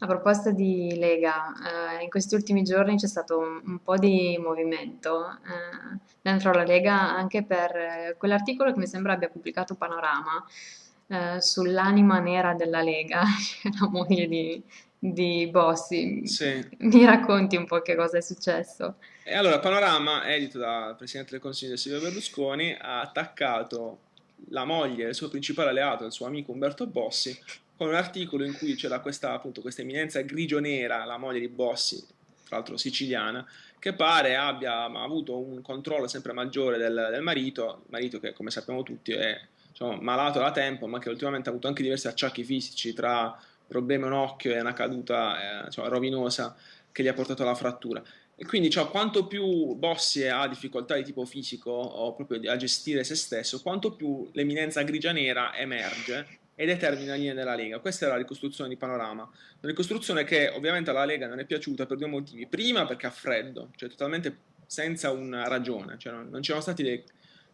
A proposito di Lega, eh, in questi ultimi giorni c'è stato un, un po' di movimento eh, dentro la Lega anche per eh, quell'articolo che mi sembra abbia pubblicato Panorama eh, sull'anima nera della Lega, cioè la moglie di, di Bossi. Sì. Mi racconti un po' che cosa è successo? E allora Panorama, edito dal Presidente del Consiglio Silvio Berlusconi, ha attaccato la moglie, il suo principale alleato, il suo amico Umberto Bossi, con un articolo in cui c'era questa, appunto, questa eminenza grigio-nera, la moglie di Bossi, tra l'altro siciliana, che pare abbia avuto un controllo sempre maggiore del, del marito, marito che come sappiamo tutti è diciamo, malato da tempo, ma che ultimamente ha avuto anche diversi acciacchi fisici tra problemi a un occhio e una caduta eh, diciamo, rovinosa che gli ha portato alla frattura. E quindi cioè, quanto più Bossi ha difficoltà di tipo fisico o proprio a gestire se stesso, quanto più l'eminenza grigia-nera emerge e determina linee della Lega. Questa è la ricostruzione di Panorama. Una ricostruzione che ovviamente alla Lega non è piaciuta per due motivi. Prima perché ha freddo, cioè totalmente senza una ragione, cioè non, non c'erano stati dei,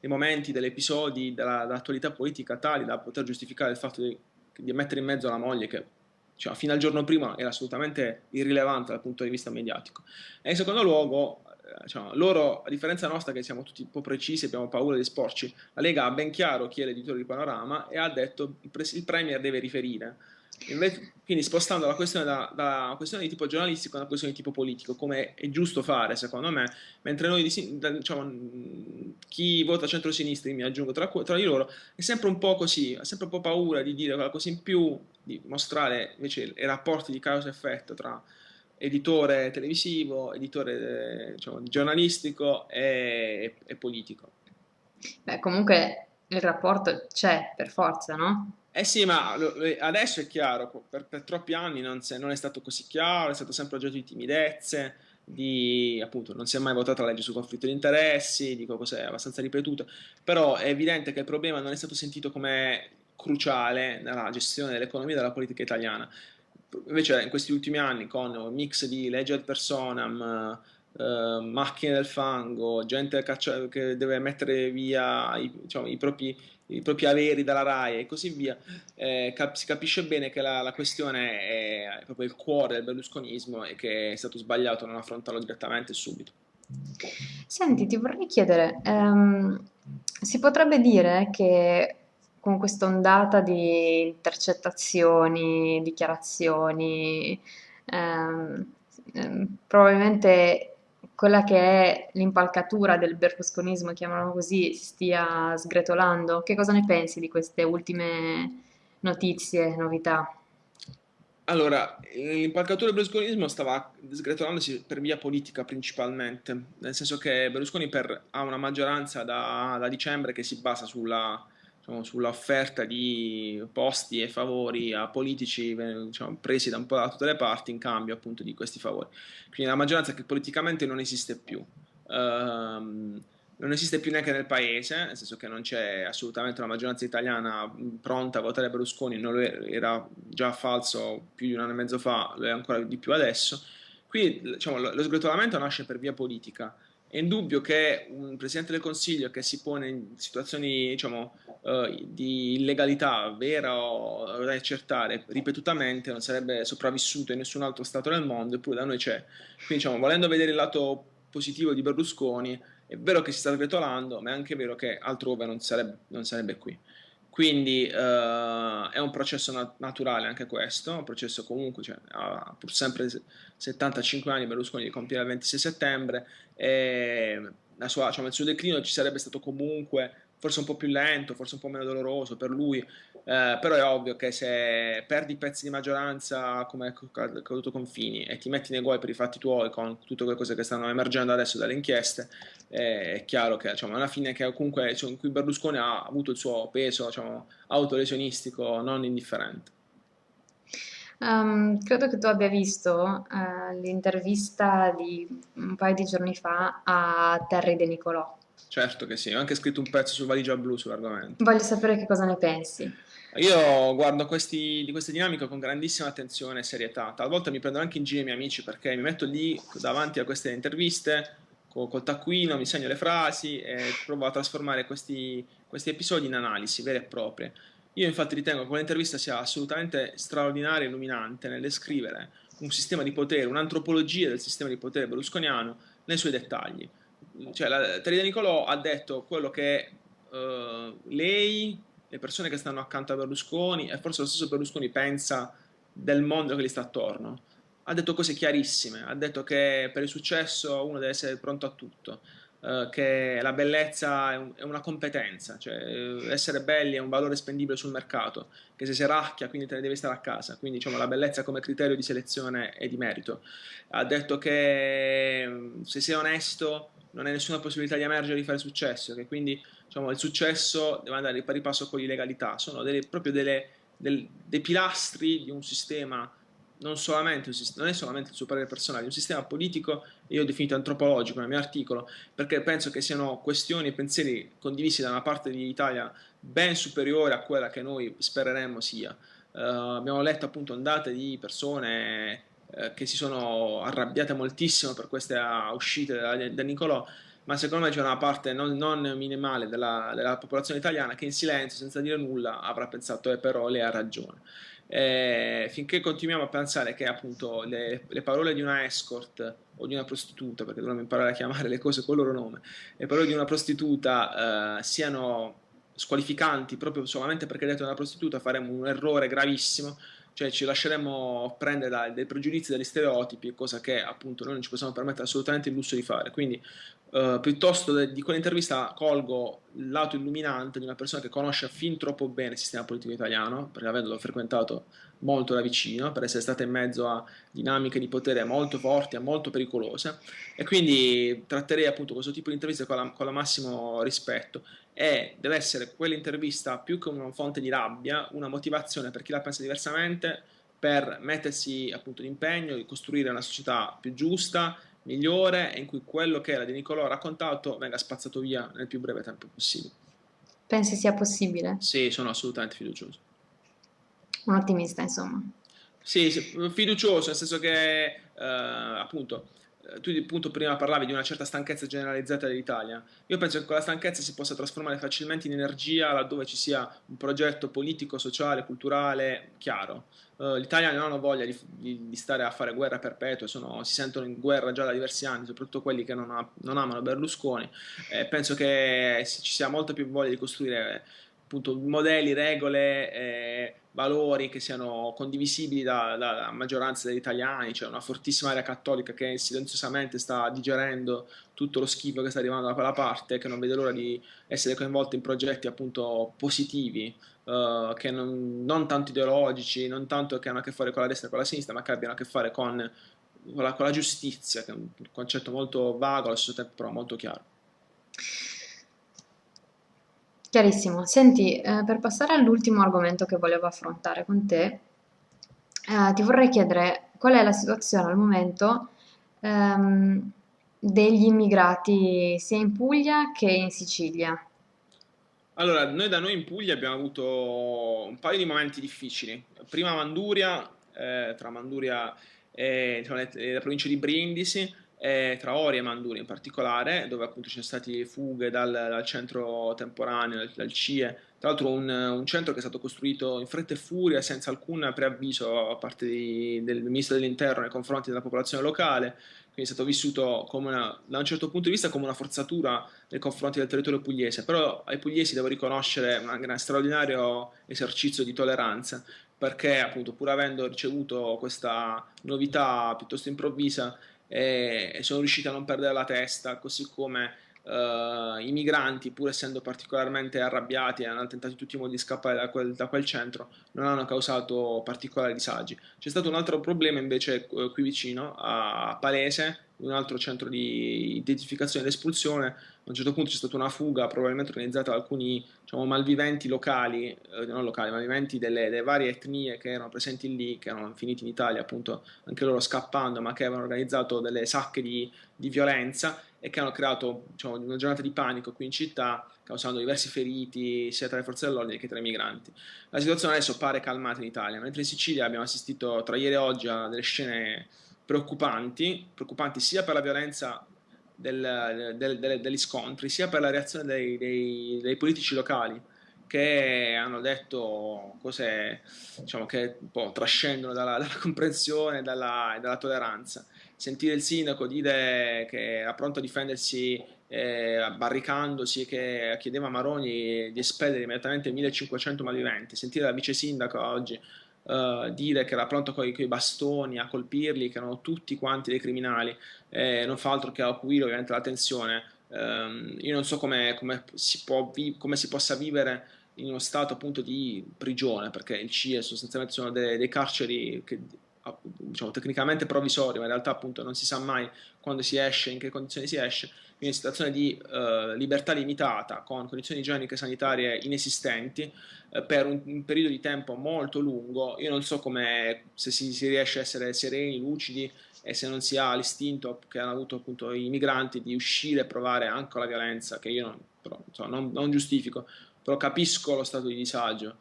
dei, momenti, degli episodi della, dell'attualità politica tali da poter giustificare il fatto di, di mettere in mezzo la moglie che cioè, fino al giorno prima era assolutamente irrilevante dal punto di vista mediatico. E in secondo luogo, diciamo, loro, a differenza nostra che siamo tutti un po' precisi, abbiamo paura di sporci, la Lega ha ben chiaro chi è l'editore di Panorama e ha detto pre- il Premier deve riferire. Invece, quindi spostando la questione da, da, una questione di tipo giornalistico a una questione di tipo politico, come è giusto fare secondo me, mentre noi, diciamo, chi vota centro-sinistra, mi aggiungo tra, tra, di loro, è sempre un po' così, ha sempre un po' paura di dire qualcosa in più, di mostrare invece i rapporti di causa-effetto tra editore televisivo, editore diciamo, giornalistico e, e politico. Beh, comunque il rapporto c'è per forza, no? Eh sì, ma adesso è chiaro, per, per troppi anni non, se, non, è stato così chiaro, è stato sempre oggetto di timidezze, di, appunto, non si è mai votata la legge sul conflitto di interessi, dico cos'è abbastanza ripetuto, però è evidente che il problema non è stato sentito come cruciale nella gestione dell'economia e della politica italiana. Invece in questi ultimi anni con un mix di legge ad personam, eh, macchine del fango, gente caccia- che deve mettere via i, diciamo, i propri i propri averi dalla RAI e così via, eh, cap- si capisce bene che la, la, questione è proprio il cuore del berlusconismo e che è stato sbagliato non affrontarlo direttamente subito. Senti, ti vorrei chiedere, um, si potrebbe dire che con questa ondata di intercettazioni, dichiarazioni, um, um, probabilmente quella che è l'impalcatura del berlusconismo, chiamiamolo così, si stia sgretolando. Che cosa ne pensi di queste ultime notizie, novità? Allora, l'impalcatura del berlusconismo stava sgretolandosi per via politica principalmente, nel senso che Berlusconi per, ha una maggioranza da, da dicembre che si basa sulla, diciamo, sull'offerta di posti e favori a politici diciamo, presi da un po' da tutte le parti in cambio appunto di questi favori. Quindi la maggioranza che politicamente non esiste più. Um, non esiste più neanche nel paese, nel senso che non c'è assolutamente una maggioranza italiana pronta a votare Berlusconi, non lo era già falso più di un anno e mezzo fa, lo è ancora di più adesso. Qui diciamo, lo sgretolamento nasce per via politica. È indubbio che un Presidente del Consiglio che si pone in situazioni diciamo, uh, di illegalità vera o da accertare ripetutamente non sarebbe sopravvissuto in nessun altro Stato del mondo, eppure da noi c'è. Quindi diciamo, volendo vedere il lato positivo di Berlusconi, è vero che si sta sgretolando, ma è anche vero che altrove non sarebbe, non sarebbe qui. Quindi uh, è un processo nat- naturale anche questo, un processo comunque, cioè, ha pur sempre 75 anni Berlusconi di compiere il 26 settembre e sua, diciamo, il suo declino ci sarebbe stato comunque forse un po' più lento, forse un po' meno doloroso per lui, eh, però è ovvio che se perdi pezzi di maggioranza come è accaduto con Fini e ti metti nei guai per i fatti tuoi con tutte quelle cose che stanno emergendo adesso dalle inchieste, eh, è chiaro che diciamo, una fine che comunque cioè, in cui Berlusconi ha avuto il suo peso diciamo, autolesionistico non indifferente. Um, credo che tu abbia visto uh, l'intervista di un paio di giorni fa a Terry De Nicolò. Certo che sì, ho anche scritto un pezzo su Valigia Blu sull'argomento. Voglio sapere che cosa ne pensi. Io guardo questi, di queste dinamiche con grandissima attenzione e serietà. Talvolta mi prendo anche in giro i miei amici perché mi metto lì davanti a queste interviste col, taccuino, mi segno le frasi e provo a trasformare questi, questi episodi in analisi vere e proprie. Io infatti ritengo che quell'intervista sia assolutamente straordinaria e illuminante nel descrivere un sistema di potere, un'antropologia del sistema di potere berlusconiano nei suoi dettagli. Cioè, la, Teresa Nicolò ha detto quello che uh, lei, le persone che stanno accanto a Berlusconi e forse lo stesso Berlusconi pensa del mondo che gli sta attorno. Ha detto cose chiarissime, ha detto che per il successo uno deve essere pronto a tutto, uh, che la bellezza è, un, è, una competenza, cioè essere belli è un valore spendibile sul mercato, che se si racchia quindi te ne devi stare a casa, quindi diciamo la bellezza come criterio di selezione e di merito. Ha detto che se sei onesto non hai nessuna possibilità di emergere e di fare successo, che quindi diciamo, il successo deve andare di pari passo con l'illegalità, sono delle, proprio delle, del, dei pilastri di un sistema, non, non è solamente il suo parere personale, è un sistema politico, io ho definito antropologico nel mio articolo, perché penso che siano questioni e pensieri condivisi da una parte dell'Italia ben superiore a quella che noi spereremmo sia. Uh, abbiamo letto appunto ondate di persone eh, che si sono arrabbiate moltissimo per queste uscite da, da Nicolò, ma secondo me c'è una parte non, non minimale della, della, popolazione italiana che in silenzio, senza dire nulla, avrà pensato, eh, però lei ha ragione. Eh, finché continuiamo a pensare che appunto le, le, parole di una escort o di una prostituta, perché dovremmo imparare a chiamare le cose con il loro nome, le parole di una prostituta eh, siano squalificanti proprio solamente perché detto una prostituta, faremo un errore gravissimo cioè ci lasceremmo prendere da, dai pregiudizi, dagli stereotipi, cosa che appunto noi non ci possiamo permettere assolutamente il lusso di fare. Quindi uh, piuttosto di quell'intervista colgo il lato illuminante di una persona che conosce fin troppo bene il sistema politico italiano, perché avendolo frequentato molto da vicino, per essere stata in mezzo a dinamiche di potere molto forti e molto pericolose, e quindi tratterei appunto questo tipo di interviste con con la massimo rispetto. E deve essere quell'intervista più che una fonte di rabbia, una motivazione per chi la pensa diversamente, per mettersi appunto d'impegno di costruire una società più giusta, migliore, in cui quello che era di Nicolò raccontato venga spazzato via nel più breve tempo possibile. Pensi sia possibile? Sì, sono assolutamente fiducioso. Un ottimista, insomma. Sì, fiducioso, nel senso che eh, appunto tu appunto prima parlavi di una certa stanchezza generalizzata dell'Italia. Io penso che quella stanchezza si possa trasformare facilmente in energia laddove ci sia un progetto politico, sociale, culturale chiaro. Uh, gli italiani non hanno voglia di, di, di, stare a fare guerra perpetua, sono, si sentono in guerra già da diversi anni, soprattutto quelli che non, ha, non amano Berlusconi. Eh, penso che ci sia molta più voglia di costruire appunto modelli, regole, eh, valori che siano condivisibili dalla da maggioranza degli italiani, cioè una fortissima area cattolica che silenziosamente sta digerendo tutto lo schifo che sta arrivando da quella parte, che non vede l'ora di essere coinvolta in progetti appunto positivi, uh, che non, non, tanto ideologici, non tanto che hanno a che fare con la destra e con la sinistra, ma che abbiano a che fare con, con, la, con la giustizia, che è un concetto molto vago, allo stesso tempo però molto chiaro. Chiarissimo. Senti, eh, per passare all'ultimo argomento che volevo affrontare con te, eh, ti vorrei chiedere qual è la situazione al momento ehm, degli immigrati sia in Puglia che in Sicilia. Allora, noi da noi in Puglia abbiamo avuto un paio di momenti difficili. Prima Manduria, eh, tra Manduria e diciamo, la provincia di Brindisi, eh, tra Ori e Manduri in particolare, dove appunto ci sono state fughe dal, dal centro temporaneo, dal, dal, CIE, tra l'altro un, un, centro che è stato costruito in fretta e furia, senza alcun preavviso da parte di, del ministro dell'interno nei confronti della popolazione locale, quindi è stato vissuto una, da un certo punto di vista come una forzatura nei confronti del territorio pugliese, però ai pugliesi devo riconoscere un straordinario esercizio di tolleranza, perché appunto pur avendo ricevuto questa novità piuttosto improvvisa, e sono riusciti a non perdere la testa, così come uh, i migranti, pur essendo particolarmente arrabbiati e hanno tentato in tutti i modi di scappare da quel, da quel, centro, non hanno causato particolari disagi. C'è stato un altro problema invece uh, qui vicino, a Palese, un altro centro di identificazione ed espulsione. A un certo punto c'è stata una fuga, probabilmente organizzata da alcuni diciamo, malviventi locali, eh, non locali, malviventi delle, delle, varie etnie che erano presenti lì, che erano finiti in Italia, appunto anche loro scappando, ma che avevano organizzato delle sacche di, di violenza e che hanno creato diciamo, una giornata di panico qui in città, causando diversi feriti sia tra le forze dell'ordine che tra i migranti. La situazione adesso pare calmata in Italia, mentre in Sicilia abbiamo assistito tra ieri e oggi a delle scene preoccupanti, preoccupanti sia per la violenza del, del, del, degli scontri, sia per la reazione dei, dei, dei, politici locali che hanno detto cose diciamo, che un po' trascendono dalla, dalla comprensione e dalla, dalla, tolleranza. Sentire il sindaco dire che era pronto a difendersi eh, barricandosi, che chiedeva a Maroni di espellere immediatamente 1500 malviventi, sentire la vice sindaco oggi Uh, dire che era pronto con i bastoni a colpirli, che erano tutti quanti dei criminali, eh, non fa altro che acuire ovviamente la tensione. Um, io non so come, come, si come, si possa vivere in uno stato appunto di prigione, perché il CIE sostanzialmente sono dei, dei carceri che diciamo tecnicamente provvisori, ma in realtà appunto non si sa mai quando si esce, in che condizioni si esce, quindi in situazione di uh, libertà limitata, con condizioni igieniche e sanitarie inesistenti, uh, per un, un, periodo di tempo molto lungo, io non so come, se si, si, riesce a essere sereni, lucidi e se non si ha l'istinto che hanno avuto appunto i migranti di uscire e provare anche la violenza, che io non, però, insomma, non, non giustifico, però capisco lo stato di disagio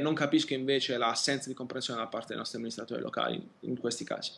non capisco invece l'assenza di comprensione da parte dei nostri amministratori locali in questi casi.